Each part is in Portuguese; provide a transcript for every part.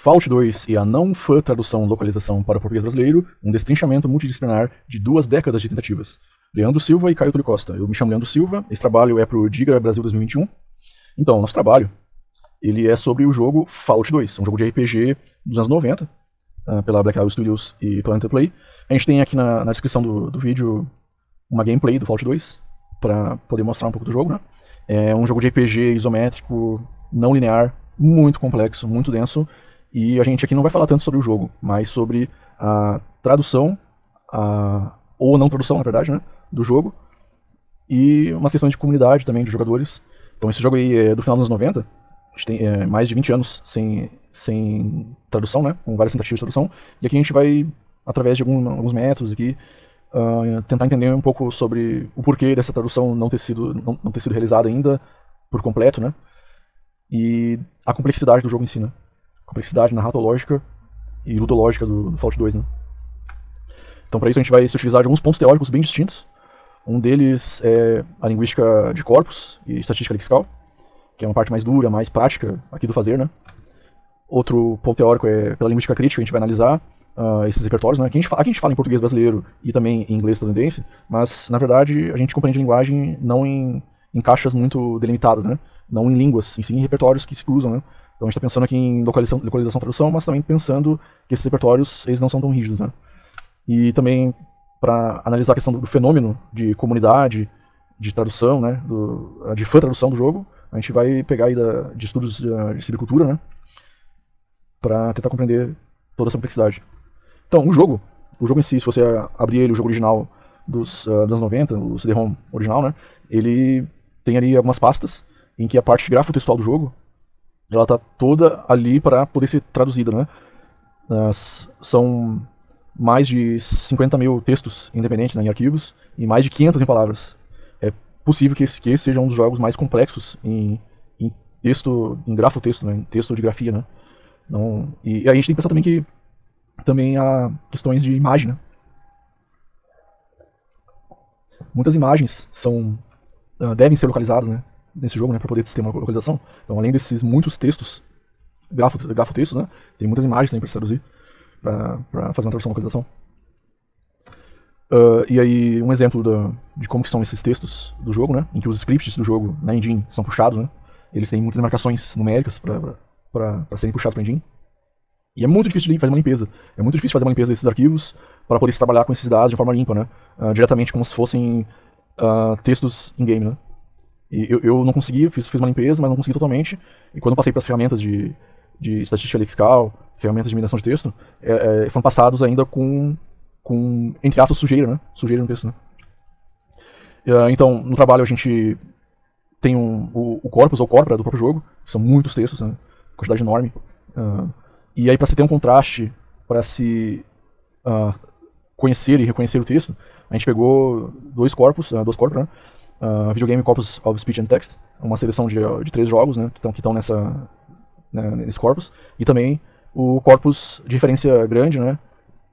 Fallout 2 e a não fã tradução localização para o português brasileiro, um destrinchamento multidisciplinar de duas décadas de tentativas. Leandro Silva e Caio Túlio Costa. Eu me chamo Leandro Silva, esse trabalho é para o Diga Brasil 2021. Então, nosso trabalho ele é sobre o jogo Fallout 2, um jogo de RPG dos anos 90, uh, ah, pela Black Isle Studios e Planet Play. A gente tem aqui na, na descrição do, do, vídeo uma gameplay do Fallout 2, para poder mostrar um pouco do jogo. Né? É um jogo de RPG isométrico, não linear, muito complexo, muito denso, e a gente aqui não vai falar tanto sobre o jogo, mas sobre a tradução, a, ou não tradução, na verdade, né, do jogo, e umas questões de comunidade também, de jogadores. Então esse jogo aí é do final dos anos 90, a gente tem é, mais de 20 anos sem, sem tradução, né, com várias tentativas de tradução, e aqui a gente vai, através de algum, alguns métodos aqui, uh, tentar entender um pouco sobre o porquê dessa tradução não ter sido, não, não ter sido realizada ainda por completo, né, e a complexidade do jogo em si, né complexidade narratológica e ludológica do, do Fallout 2, né? Então para isso a gente vai se utilizar de alguns pontos teóricos bem distintos. Um deles é a linguística de corpos e estatística lexical, que é uma parte mais dura, mais prática aqui do fazer, né? Outro ponto teórico é pela linguística crítica, a gente vai analisar uh, esses repertórios, né? Aqui a, gente fala, aqui a gente fala em português brasileiro e também em inglês estadunidense, mas na verdade a gente compreende linguagem não em, em caixas muito delimitadas, né? Não em línguas, em sim em repertórios que se cruzam, né? Então a gente está pensando aqui em localização, localização tradução, mas também pensando que esses repertórios eles não são tão rígidos. Né? E também para analisar a questão do, fenômeno de comunidade, de tradução, né, do, de fã tradução do jogo, a gente vai pegar aí da, de estudos de, de civicultura, né, para tentar compreender toda essa complexidade. Então, o jogo, o jogo em si, se você abrir ele, o jogo original dos, uh, anos 90, o CD-ROM original, né, ele tem ali algumas pastas em que a parte grafo-textual do jogo ela tá toda ali para poder ser traduzida, né? São mais de 50 mil textos independentes né, em arquivos e mais de 500 em palavras. É possível que esse, que esse seja um dos jogos mais complexos em, em texto, em grafo-texto, né, em texto de grafia, né? Não, e, e a gente tem que pensar também que também há questões de imagem, né? Muitas imagens são uh, devem ser localizadas, né? Nesse jogo, né, para poder ter uma localização. Então, além desses muitos textos, grafo, grafo texto, né, tem muitas imagens também para se traduzir, para fazer uma tradução, localização. Uh, e aí, um exemplo da, de como são esses textos do jogo, né, em que os scripts do jogo na engine são puxados, né, eles têm muitas marcações numéricas para serem puxados para a engine. E é muito difícil fazer uma limpeza. É muito difícil fazer uma limpeza desses arquivos para poder se trabalhar com esses dados de forma limpa, né? Uh, diretamente como se fossem uh, textos in-game, né? E eu, eu não consegui, fiz, fiz uma limpeza, mas não consegui totalmente. E quando passei para as ferramentas de, de estatística lexical, ferramentas de mineração de texto, é, é, foram passados ainda com, com, entre aspas, sujeira, né? Sujeira no texto, né? Uh, então, no trabalho a gente tem um, o, o corpus ou corpora do próprio jogo, são muitos textos, né? quantidade enorme. Uh, e aí, para se ter um contraste, para se uh, conhecer e reconhecer o texto, a gente pegou dois corpos, uh, duas corpos, né? Uh, Videogame Corpus of Speech and Text, uma seleção de, de três jogos né, que estão nessa, né, nesse corpus, e também o corpus de referência grande, né,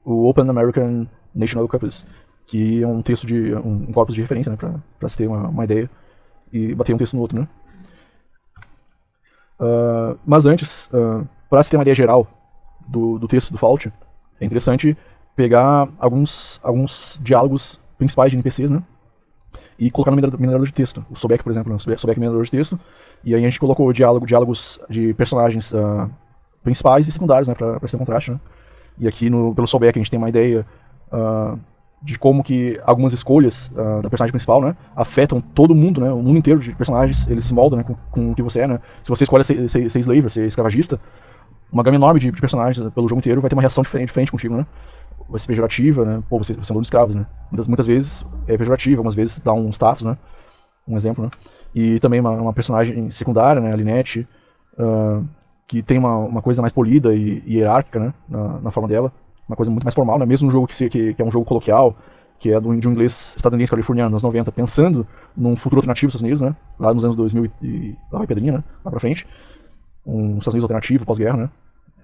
o Open American National Corpus, que é um texto de um, um corpus de referência né, para se ter uma, uma, ideia e bater um texto no outro. Né. Uh, mas antes, uh, para se ter uma ideia geral do, do texto do Fault, é interessante pegar alguns, alguns diálogos principais de NPCs, né? E colocar no minerador de texto. O Sobek, por exemplo, né? o Sobek minerador de texto. E aí a gente colocou diálogo, diálogos de personagens uh, principais e secundários, né, para ser contraste, né? E aqui no, pelo Sobek a gente tem uma ideia uh, de como que algumas escolhas uh, da personagem principal, né, afetam todo mundo, né, o mundo inteiro de personagens, eles se moldam, né, com, com o que você é, né. Se você escolhe ser, ser, ser slave, ser escravagista, uma gama enorme de, de, personagens pelo jogo inteiro vai ter uma reação diferente, diferente contigo, né vai ser pejorativa, né? Pô, você, você é um de escravos, né? Muitas, muitas vezes é pejorativa, algumas vezes dá um status, né? Um exemplo, né? E também uma, uma personagem secundária, né? A Linette, uh, que tem uma, uma coisa mais polida e, e hierárquica, né? Na, na, forma dela. Uma coisa muito mais formal, né? Mesmo um jogo que, se, que, que é um jogo coloquial, que é do, de um inglês estadunidense californiano, nos 90, pensando num futuro alternativo dos Estados Unidos, né? Lá nos anos 2000 e lá vai Pedrinha, né? Lá pra frente. Um Estados Unidos alternativo, pós-guerra, né?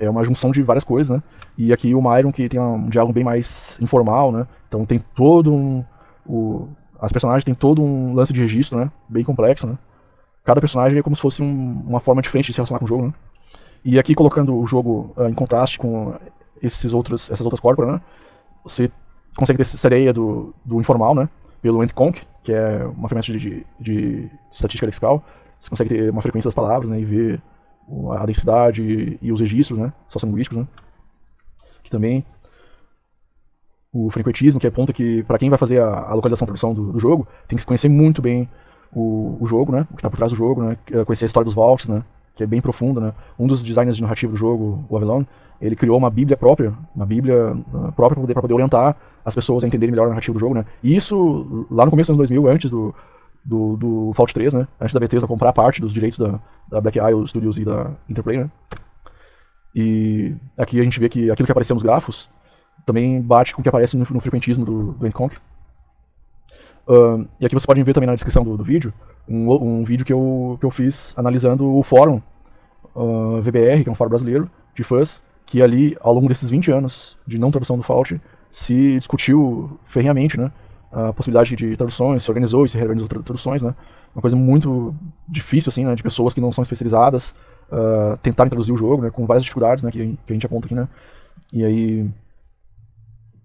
é uma junção de várias coisas, né? E aqui o Myron, que tem um diálogo bem mais informal, né? Então tem todo um... O, as personagens têm todo um lance de registro, né? Bem complexo, né? Cada personagem é como se fosse um, uma forma diferente de se relacionar com o jogo, né? E aqui colocando o jogo uh, em contraste com esses outros, essas outras corporas, né? Você consegue ter essa ideia do, do informal, né? Pelo EntConc, que é uma ferramenta de, de, de, estatística lexical. Você consegue ter uma frequência das palavras, né? E ver a densidade e os registros, né? Sociolinguísticos, né? Que também o frequentismo, que aponta que para quem vai fazer a, a localização e tradução do, do, jogo, tem que se conhecer muito bem o, o jogo, né? O que está por trás do jogo, né? Conhecer a história dos vaults, né? Que é bem profunda, né? Um dos designers de narrativa do jogo, o Avalon, ele criou uma bíblia própria, uma bíblia uh, própria para poder, poder orientar as pessoas a entenderem melhor a narrativa do jogo, né? E isso, lá no começo dos anos 2000, antes do, do, do Fallout 3, né? Antes da Bethesda comprar parte dos direitos da, da Black Isle Studios e da Interplay, né? E aqui a gente vê que aquilo que apareceu nos grafos também bate com o que aparece no, no frequentismo do, do Endconk. Uh, e aqui vocês podem ver também na descrição do, do vídeo um, um, vídeo que eu, que eu fiz analisando o fórum uh, VBR, que é um fórum brasileiro de fãs, que ali, ao longo desses 20 anos de não tradução do Fault, se discutiu ferrenhamente né, a possibilidade de traduções, se organizou e se reorganizou traduções, né? Uma coisa muito difícil, assim, né, de pessoas que não são especializadas uh, tentarem traduzir o jogo, né, com várias dificuldades, né, que, que a gente aponta aqui, né? E aí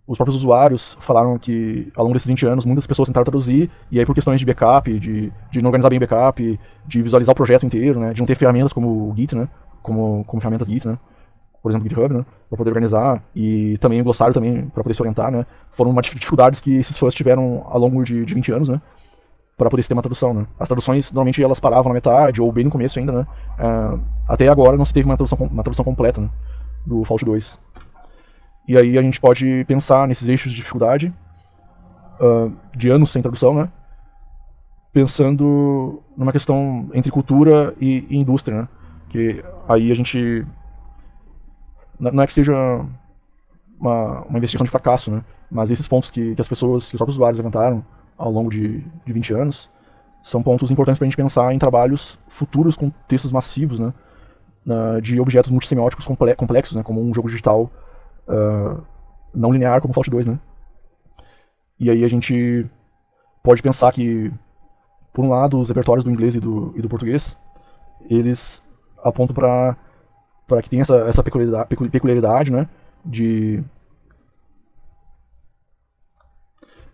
os próprios usuários falaram que ao longo desses 20 anos muitas pessoas tentaram traduzir, e aí por questões de backup, de, de não organizar bem o backup, de visualizar o projeto inteiro, né, de não ter ferramentas como o Git, né, como, como ferramentas Git, né, por exemplo, GitHub, né, para poder organizar, e também o glossário também para poder se orientar, né, foram uma dificuldades que esses fãs tiveram ao longo de, de 20 anos, né, para poder ter uma tradução, né. As traduções, normalmente, elas paravam na metade, ou bem no começo ainda, né, uh, até agora não se teve uma tradução, uma tradução completa, né, do Fallout 2. E aí a gente pode pensar nesses eixos de dificuldade, uh, de anos sem tradução, né? Pensando numa questão entre cultura e, e indústria, né? Que aí a gente... Não é que seja uma, uma investigação de fracasso, né? Mas esses pontos que, que as pessoas, que os próprios usuários levantaram ao longo de, de 20 anos, são pontos importantes para a gente pensar em trabalhos futuros com textos massivos, né? de objetos multissemióticos complexos, né? Como um jogo digital uh, não linear como Fallout 2, né? E aí a gente pode pensar que, por um lado, os repertórios do inglês e do, e do português, eles apontam para para que tem essa, essa peculiaridade, peculiaridade, né, de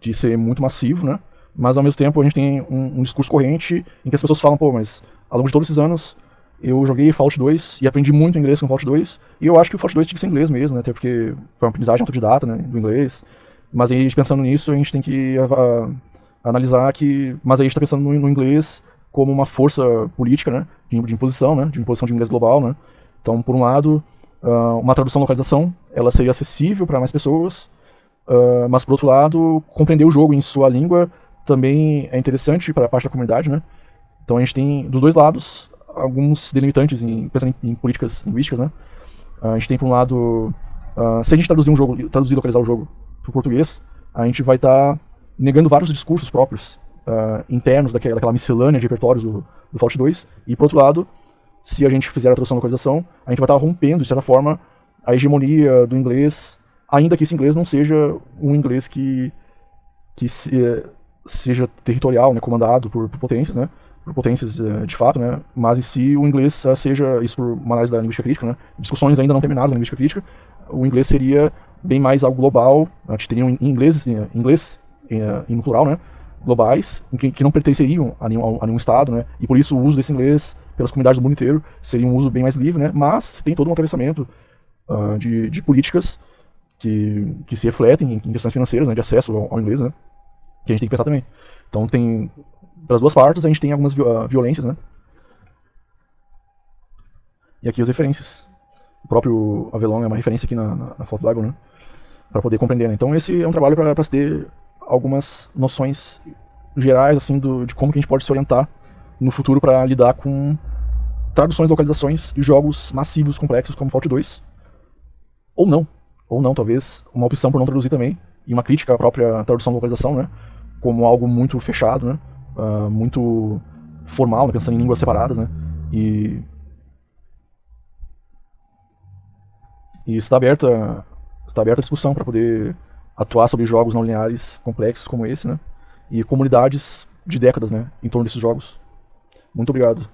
de ser muito massivo, né, mas ao mesmo tempo a gente tem um, um discurso corrente em que as pessoas falam, pô, mas ao longo de todos esses anos eu joguei Fallout 2 e aprendi muito inglês com Fallout 2. E eu acho que o Fallout 2 tinha que ser inglês mesmo, né? Até porque foi uma aprendizagem autodidata, né? Do inglês. Mas aí, pensando nisso, a gente tem que uh, analisar que... Mas aí a gente tá pensando no, no, inglês como uma força política, né? De, de, imposição, né? De imposição de inglês global, né? Então, por um lado, uh, uma tradução localização, ela seria acessível para mais pessoas. Uh, mas, por outro lado, compreender o jogo em sua língua também é interessante para a parte da comunidade, né? Então a gente tem, dos dois lados, alguns delimitantes em, em, em, políticas linguísticas, né? A gente tem, por um lado, uh, se a gente traduzir um jogo, traduzir e localizar o jogo para o português, a gente vai estar tá negando vários discursos próprios uh, internos daquela, daquela, miscelânea de repertórios do, do Fallout 2, e, por outro lado, se a gente fizer a tradução e localização, a gente vai estar tá rompendo, de certa forma, a hegemonia do inglês, ainda que esse inglês não seja um inglês que, que se, seja territorial, né, comandado por, por potências, né? Por potências uh, de fato, né? Mas em si o inglês uh, seja, isso por uma análise da linguística crítica, né? Discussões ainda não terminadas na linguística crítica, o inglês seria bem mais algo global, a gente teria um inglês, inglês em plural, né? Globais, que, que não pertenceriam a nenhum, a nenhum estado, né? E por isso o uso desse inglês pelas comunidades do mundo inteiro seria um uso bem mais livre, né? Mas tem todo um atravessamento uh, de, de políticas que, que se refletem em, questões financeiras, né? De acesso ao, ao inglês, né? Que a gente tem que pensar também. Então tem das duas partes a gente tem algumas uh, violências, né? E aqui as referências. O próprio Avelon é uma referência aqui na, na, foto do Bible, né? Para poder compreender. Né? Então esse é um trabalho para ter algumas noções gerais assim do, de como que a gente pode se orientar no futuro para lidar com traduções, localizações de jogos massivos, complexos como Fallout 2. Ou não. Ou não, talvez uma opção por não traduzir também. E uma crítica à própria tradução e localização, né? Como algo muito fechado, né? Uh, muito formal, né, pensando em línguas separadas, né? E, e está aberta está aberta a discussão para poder atuar sobre jogos não lineares complexos como esse, né? E comunidades de décadas, né, em torno desses jogos. Muito obrigado.